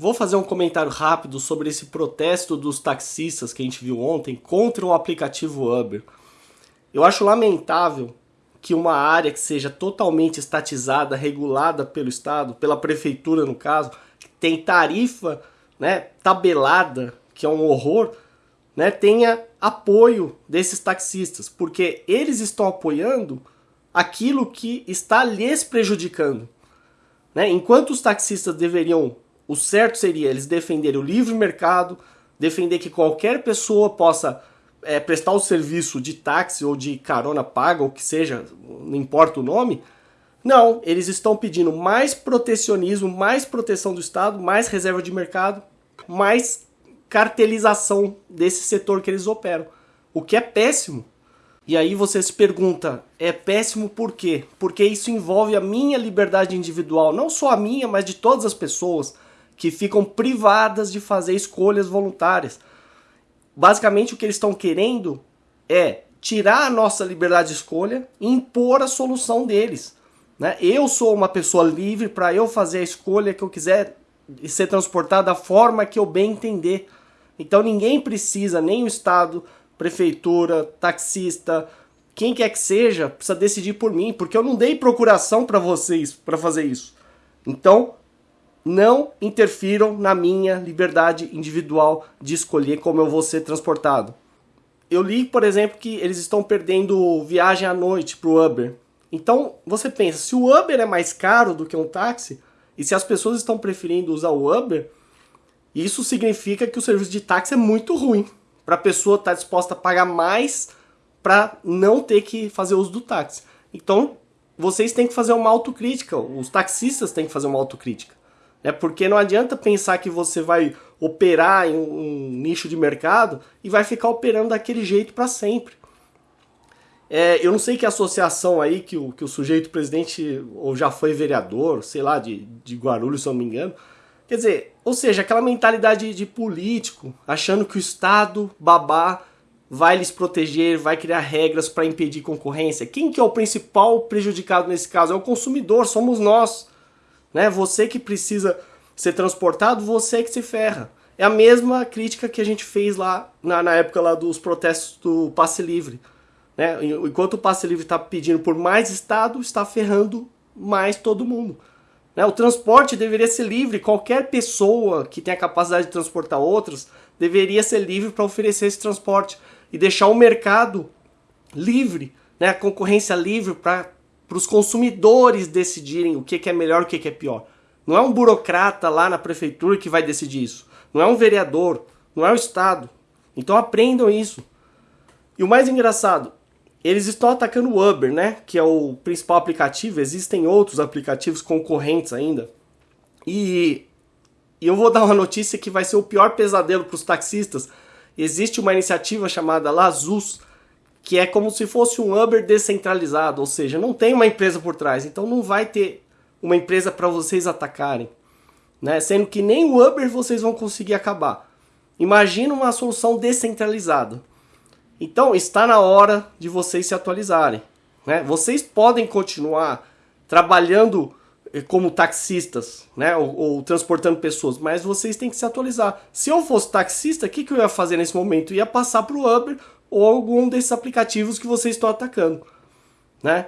Vou fazer um comentário rápido sobre esse protesto dos taxistas que a gente viu ontem contra o aplicativo Uber. Eu acho lamentável que uma área que seja totalmente estatizada, regulada pelo Estado, pela prefeitura no caso, tem tarifa né, tabelada, que é um horror, né, tenha apoio desses taxistas, porque eles estão apoiando aquilo que está lhes prejudicando. Né? Enquanto os taxistas deveriam, o certo seria eles defenderem o livre mercado, defender que qualquer pessoa possa é, prestar o serviço de táxi ou de carona paga, ou que seja, não importa o nome. Não, eles estão pedindo mais protecionismo, mais proteção do Estado, mais reserva de mercado, mais cartelização desse setor que eles operam. O que é péssimo. E aí você se pergunta, é péssimo por quê? Porque isso envolve a minha liberdade individual, não só a minha, mas de todas as pessoas que ficam privadas de fazer escolhas voluntárias. Basicamente o que eles estão querendo é tirar a nossa liberdade de escolha e impor a solução deles. Né? Eu sou uma pessoa livre para eu fazer a escolha que eu quiser e ser transportado da forma que eu bem entender. Então ninguém precisa, nem o Estado, prefeitura, taxista, quem quer que seja, precisa decidir por mim, porque eu não dei procuração para vocês para fazer isso. Então, não interfiram na minha liberdade individual de escolher como eu vou ser transportado. Eu li, por exemplo, que eles estão perdendo viagem à noite para o Uber. Então, você pensa, se o Uber é mais caro do que um táxi, e se as pessoas estão preferindo usar o Uber, isso significa que o serviço de táxi é muito ruim para a pessoa estar tá disposta a pagar mais para não ter que fazer uso do táxi. Então, vocês têm que fazer uma autocrítica, os taxistas têm que fazer uma autocrítica. Né? Porque não adianta pensar que você vai operar em um nicho de mercado e vai ficar operando daquele jeito para sempre. É, eu não sei que associação aí que o, que o sujeito presidente ou já foi vereador, sei lá, de, de Guarulhos, se eu não me engano, Quer dizer, ou seja, aquela mentalidade de político, achando que o Estado babá vai lhes proteger, vai criar regras para impedir concorrência. Quem que é o principal prejudicado nesse caso? É o consumidor, somos nós. Né? Você que precisa ser transportado, você que se ferra. É a mesma crítica que a gente fez lá na, na época lá dos protestos do passe livre. Né? Enquanto o passe livre está pedindo por mais Estado, está ferrando mais todo mundo. Né? O transporte deveria ser livre, qualquer pessoa que tenha capacidade de transportar outros deveria ser livre para oferecer esse transporte e deixar o mercado livre, né? a concorrência livre para os consumidores decidirem o que, que é melhor e o que, que é pior. Não é um burocrata lá na prefeitura que vai decidir isso. Não é um vereador, não é o Estado. Então aprendam isso. E o mais engraçado, eles estão atacando o Uber, né? Que é o principal aplicativo. Existem outros aplicativos concorrentes ainda. E, e eu vou dar uma notícia que vai ser o pior pesadelo para os taxistas. Existe uma iniciativa chamada Lazus, que é como se fosse um Uber descentralizado, ou seja, não tem uma empresa por trás, então não vai ter uma empresa para vocês atacarem, né? Sendo que nem o Uber vocês vão conseguir acabar. Imagina uma solução descentralizada. Então está na hora de vocês se atualizarem. Né? Vocês podem continuar trabalhando eh, como taxistas, né? Ou, ou, transportando pessoas, mas vocês têm que se atualizar. Se eu fosse taxista, o que, que eu ia fazer nesse momento? Eu ia passar para o Uber ou algum desses aplicativos que vocês estão atacando, né?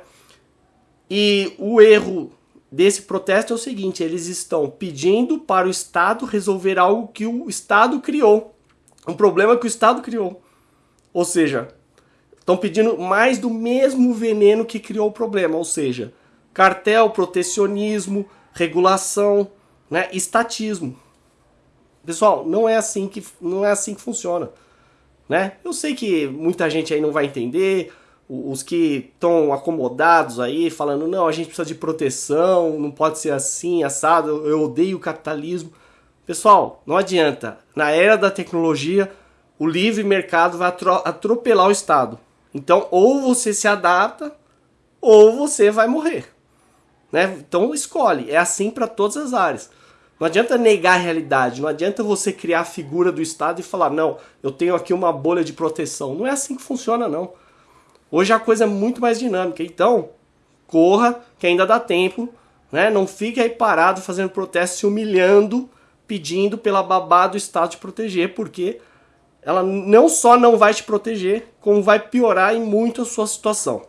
E o erro desse protesto é o seguinte: eles estão pedindo para o Estado resolver algo que o Estado criou, um problema que o Estado criou. Ou seja, estão pedindo mais do mesmo veneno que criou o problema, ou seja, cartel, protecionismo, regulação, né, estatismo. Pessoal, não é assim que não é assim que funciona, né? Eu sei que muita gente aí não vai entender, os que estão acomodados aí falando não, a gente precisa de proteção, não pode ser assim, assado, eu odeio o capitalismo. Pessoal, não adianta. Na era da tecnologia, o livre mercado vai atropelar o Estado. Então, ou você se adapta, ou você vai morrer. Né? Então, escolhe. É assim para todas as áreas. Não adianta negar a realidade, não adianta você criar a figura do Estado e falar, não, eu tenho aqui uma bolha de proteção. Não é assim que funciona, não. Hoje a coisa é muito mais dinâmica. Então, corra, que ainda dá tempo. Né? Não fique aí parado fazendo protesto, se humilhando pedindo pela babá do Estado te proteger, porque ela não só não vai te proteger, como vai piorar em muito a sua situação.